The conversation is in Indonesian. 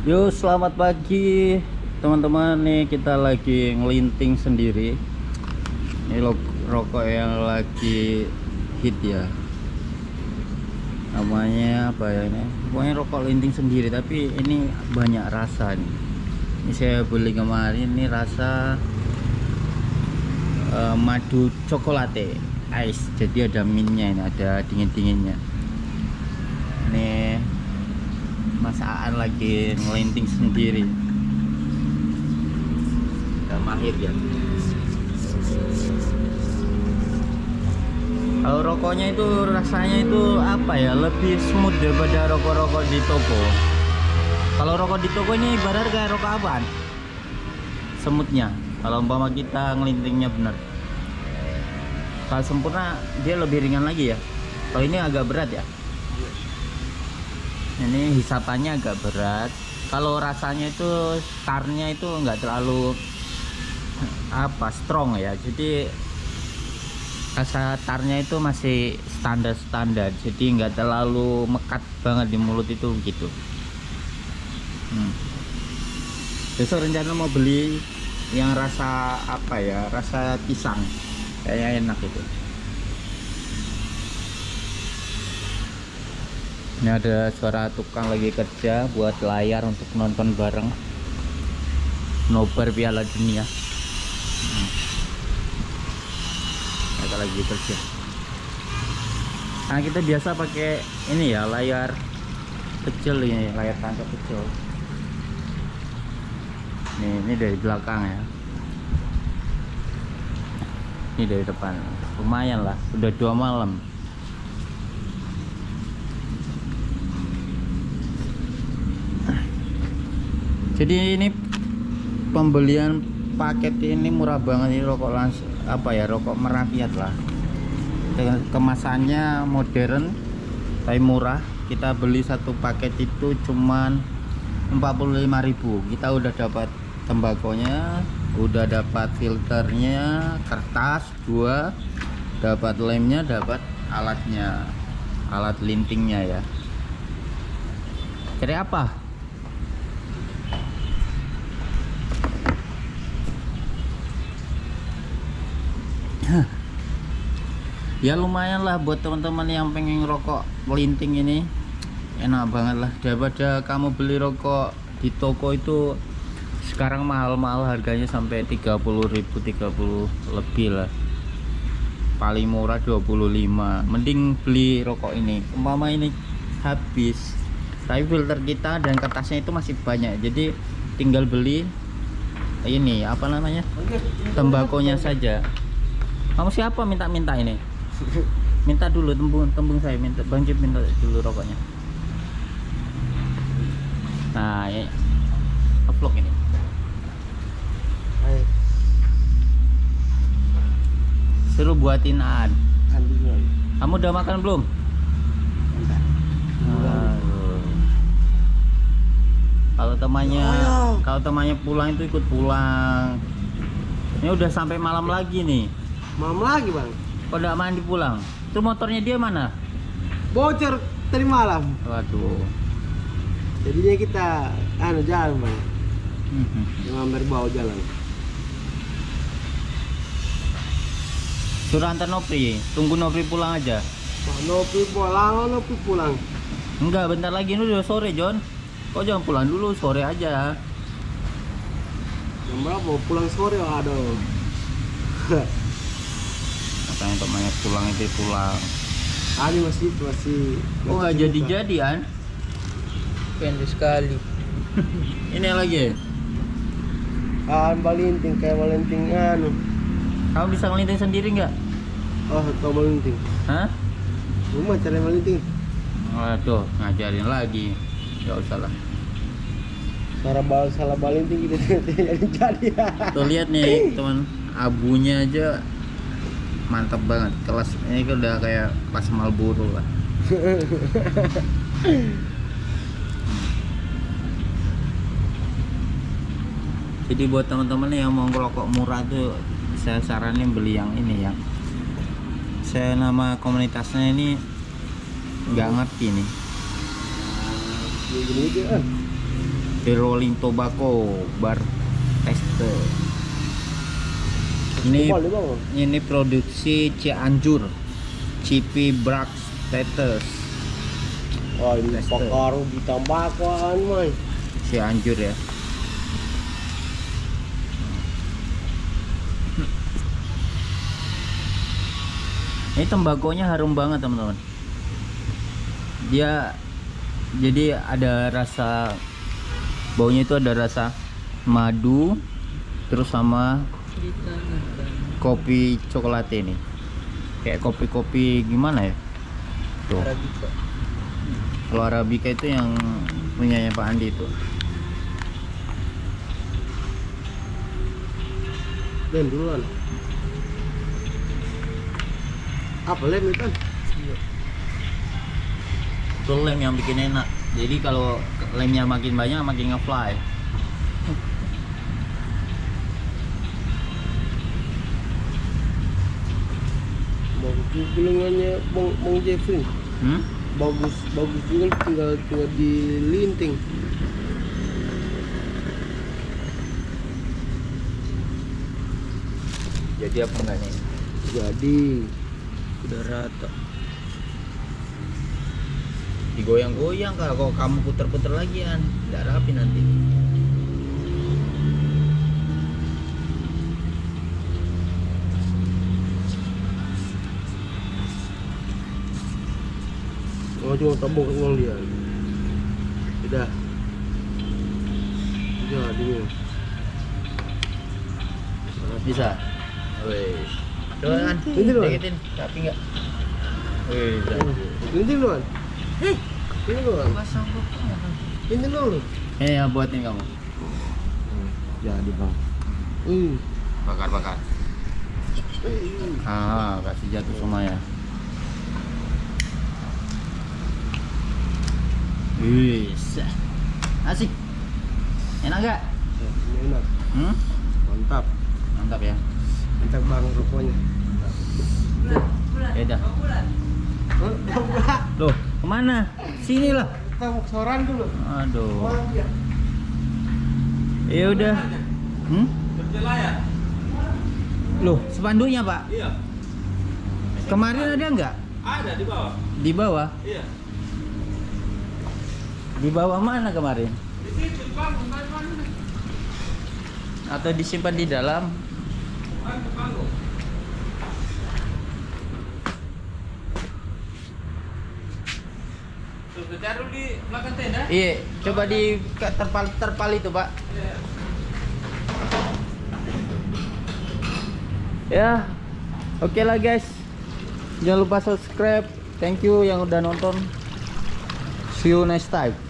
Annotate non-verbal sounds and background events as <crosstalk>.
Yo selamat pagi. Teman-teman nih kita lagi ngelinting sendiri. Ini rokok yang lagi hit ya. Namanya apa ya ini? Pokoknya rokok linting sendiri tapi ini banyak rasa nih. Ini saya beli kemarin ini rasa eh, madu cokolate ice jadi ada minnya ini ada dingin-dinginnya. Ini Mas Aan lagi ngelinting sendiri. Udah mahir ya. Kalau rokoknya itu rasanya itu apa ya? Lebih smooth daripada rokok-rokok di toko. Kalau rokok di toko ini ibarat kayak rokok apaan? Semutnya kalau umpama kita ngelintingnya benar. Kalau sempurna dia lebih ringan lagi ya. Kalau ini agak berat ya ini hisapannya agak berat. Kalau rasanya itu tarnya itu enggak terlalu apa strong ya. Jadi rasa tarnya itu masih standar-standar. Jadi enggak terlalu mekat banget di mulut itu gitu. Hmm. besok rencana mau beli yang rasa apa ya rasa pisang. Kayaknya enak itu ini ada suara tukang lagi kerja buat layar untuk nonton bareng. Nobar piala dunia. Hmm. mereka lagi kerja. Nah kita biasa pakai ini ya layar kecil ini layar tancap kecil. Nih ini dari belakang ya. Ini dari depan. Lumayan lah udah dua malam jadi ini pembelian paket ini murah banget ini rokok langsung apa ya rokok merakyat lah. Kemasannya modern tapi murah. Kita beli satu paket itu cuman 45.000 kita udah dapat tembakonya udah dapat filternya kertas dua dapat lemnya dapat alatnya alat lintingnya ya. Jadi apa <laughs> ya lumayan lah buat teman-teman yang pengen rokok melinting ini. Enak banget lah. Daripada kamu beli rokok di toko itu sekarang mahal-mahal harganya sampai 30.000 30 lebih lah. Paling murah 25 mending beli rokok ini. Umpama ini habis. Tapi filter kita dan kertasnya itu masih banyak. Jadi tinggal beli ini apa namanya? Tembakonya saja kamu siapa? Minta-minta ini. Minta dulu tembung tembung saya minta bang Jip minta dulu rokoknya. Nah ya vlog ini. Suruh buatin dulu. kamu udah makan belum? Kalau temannya Oh. kalau temannya pulang itu ikut pulang. Ini udah sampai malam lagi nih Malam lagi bang. nggak mandi pulang itu motornya dia mana Bocor tadi malam. waduh Jadinya kita anu jalan bang. Mhm. Yang dari bawah jalan. suruh antar Nopri tunggu Nopri pulang aja Pak Nopi pulang, Nopi pulang. enggak bentar lagi ini udah sore John kok jangan pulang dulu sore aja Jam berapa? Pulang sore? Aduh. <laughs> katanya temannya pulang itu pulang Ani masih masih. oh nggak jadi buka. jadi an pendek sekali <laughs> ini lagi Ah, balinting kayak balinting anu. kamu bisa ngelinting sendiri nggak Oh, tau balinting. hah Rumah cari balinting. waduh ngajarin lagi nggak usah lah Cara bal salah balinting kita <laughs> jadi jadi. tuh lihat nih teman abunya aja mantap banget kelas ini kan udah kayak kelas Marlboro lah <laughs> jadi buat teman-teman yang mau ngerokok murah tuh saya saranin beli yang ini ya saya nama komunitasnya ini nggak ngerti nih Gini aja. The Rolling Tobacco Bar Tester. Ini Kumpul di produksi Cianjur. Cipi Brax Teters Wah ini pakaru ditambahkan man. Cianjur ya. Ini tembakonya harum banget teman-teman. Dia jadi ada rasa baunya itu ada rasa madu terus sama. Kopi coklat ini. Kayak kopi-kopi gimana ya? Tuh. Arabica. Kalau Arabica itu yang punyanya Pak Andi itu. Lem duluan. Apa lem itu? Iya. Itu lem yang bikin enak. Jadi kalau lemnya makin banyak makin ngefly. Gelengannya Bang, Bang Jeffrey. Hmm? Bagus, bagus juga tinggal tinggal dilinting. Jadi apa enggak nih? Jadi Udah rata. Digoyang-goyang. Kalau kamu puter-puter lagi an, nggak rapi nanti. Cuma tabung ke uang dia. Sudah. Jadi ini. Bisa. Wes. Coba kan. Ini dulu. Deketin. Rapi nggak? Wes. Duluan. Ini duluan. Pasang koknya. Ini dulu. Eh, ya buatin kamu. Jadi bang. Bakar-bakar. Eh, Ah, kasih jatuh semua ya. Wis. Asik. Enak gak? enak. Hmm? Mantap. Mantap ya. Mantap bang rokoknya. Beda. Loh, ke mana? Sini lah. Kita mau soran dulu. Aduh. Dia? Ya udah. Hmm? Berjelayar? Loh, spanduknya Pak. Iya. Kemarin ada nggak? Ada di bawah. Di bawah. Iya. Di bawah mana kemarin? Di situ mana? Atau disimpan di dalam? Bukan di belakang tenda. Iya, coba di terpal terpal itu, Pak. Iya. Ya. Oke lah, guys. Jangan lupa subscribe. Thank you yang udah nonton. See you next time.